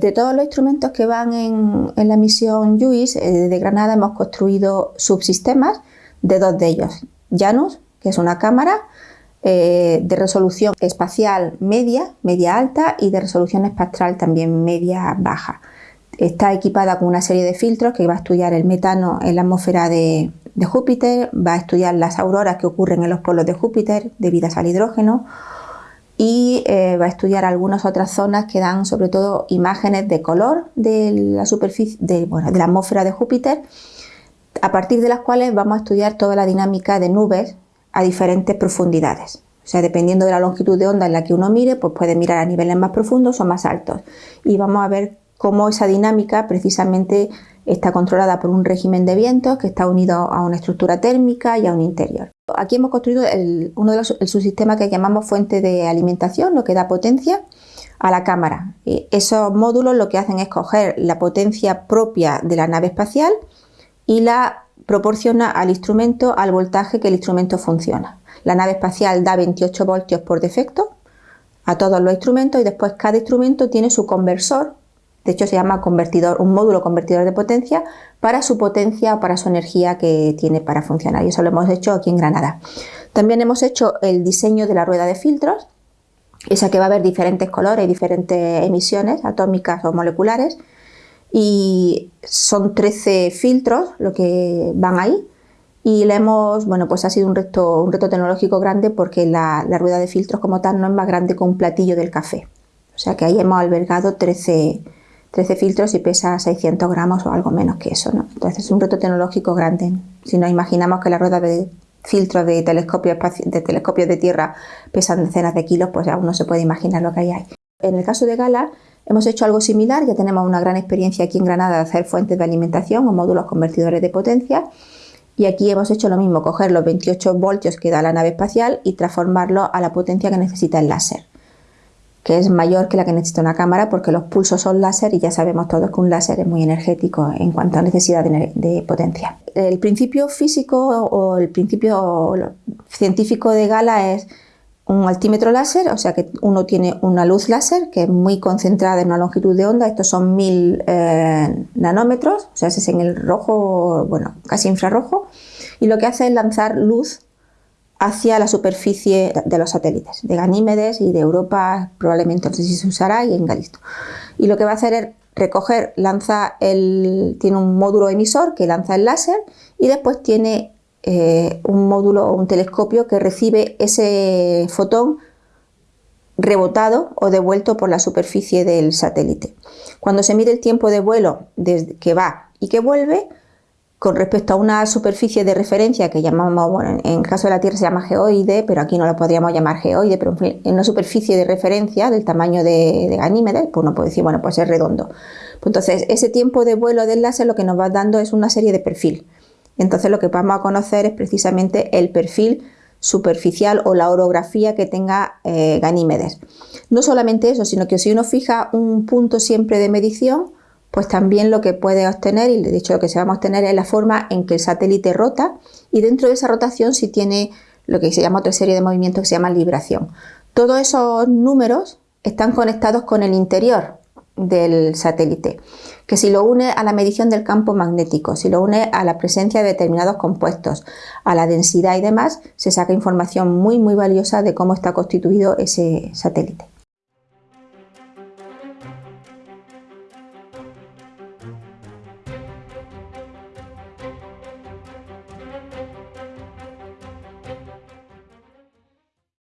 De todos los instrumentos que van en, la misión JUICE, eh, de Granada hemos construido subsistemas de dos de ellos. Janus, que es una cámara eh, de resolución espacial media, media alta y de resolución espectral también media baja. Está equipada con una serie de filtros que va a estudiar el metano en la atmósfera de, Júpiter, va a estudiar las auroras que ocurren en los polos de Júpiter debidas al hidrógeno y eh, va a estudiar algunas otras zonas que dan sobre todo imágenes de color de la superficie de, de la atmósfera de Júpiter a partir de las cuales vamos a estudiar toda la dinámica de nubes a diferentes profundidades. O sea, dependiendo de la longitud de onda en la que uno mire, pues puede mirar a niveles más profundos o más altos. Y vamos a ver cómo esa dinámica precisamente está controlada por un régimen de vientos que está unido a una estructura térmica y a un interior. Aquí hemos construido uno de los el subsistema que llamamos fuente de alimentación, lo que da potencia a la cámara. Esos módulos lo que hacen es coger la potencia propia de la nave espacial y la proporciona al instrumento al voltaje que el instrumento funciona. La nave espacial da 28 voltios por defecto a todos los instrumentos y después cada instrumento tiene su conversor, de hecho se llama convertidor, un módulo convertidor de potencia para su potencia o para su energía que tiene para funcionar y eso lo hemos hecho aquí en Granada. También hemos hecho el diseño de la rueda de filtros, esa que va a haber diferentes colores y diferentes emisiones atómicas o moleculares y son 13 filtros lo que van ahí y le hemos, bueno, pues ha sido un reto, un reto tecnológico grande porque la, rueda de filtros como tal no es más grande que un platillo del café. O sea que ahí hemos albergado 13, 13 filtros y pesa 600 gramos o algo menos que eso, ¿no? Entonces es un reto tecnológico grande. Si nos imaginamos que la rueda de filtros de telescopios de, de tierra pesan decenas de kilos, pues ya uno se puede imaginar lo que hay. En el caso de Gala, Hemos hecho algo similar, ya tenemos una gran experiencia aquí en Granada de hacer fuentes de alimentación o módulos convertidores de potencia y aquí hemos hecho lo mismo, coger los 28 voltios que da la nave espacial y transformarlo a la potencia que necesita el láser, que es mayor que la que necesita una cámara porque los pulsos son láser y ya sabemos todos que un láser es muy energético en cuanto a necesidad de, potencia. El principio físico o el principio científico de Gala es un altímetro láser, o sea que uno tiene una luz láser que es muy concentrada en una longitud de onda, estos son mil eh, nanómetros, o sea, ese es en el rojo, bueno, casi infrarrojo, y lo que hace es lanzar luz hacia la superficie de los satélites, de Ganímedes y de Europa, probablemente no sé si se usará, y en Galisto. Y lo que va a hacer es recoger, lanza el, tiene un módulo emisor que lanza el láser y después tiene eh, un módulo o un telescopio que recibe ese fotón rebotado o devuelto por la superficie del satélite. Cuando se mide el tiempo de vuelo desde que va y que vuelve, con respecto a una superficie de referencia que llamamos, bueno, en caso de la Tierra se llama geoide, pero aquí no lo podríamos llamar geoide, pero en una superficie de referencia del tamaño de, de Ganímedes, pues uno puede decir, bueno, pues es redondo. Pues entonces, ese tiempo de vuelo del láser lo que nos va dando es una serie de perfil. Entonces lo que vamos a conocer es precisamente el perfil superficial o la orografía que tenga eh, Ganímedes. No solamente eso, sino que si uno fija un punto siempre de medición, pues también lo que puede obtener, y de hecho lo que se va a obtener es la forma en que el satélite rota y dentro de esa rotación si tiene lo que se llama otra serie de movimientos que se llama libración. Todos esos números están conectados con el interior del satélite que si lo une a la medición del campo magnético, si lo une a la presencia de determinados compuestos, a la densidad y demás, se saca información muy muy valiosa de cómo está constituido ese satélite.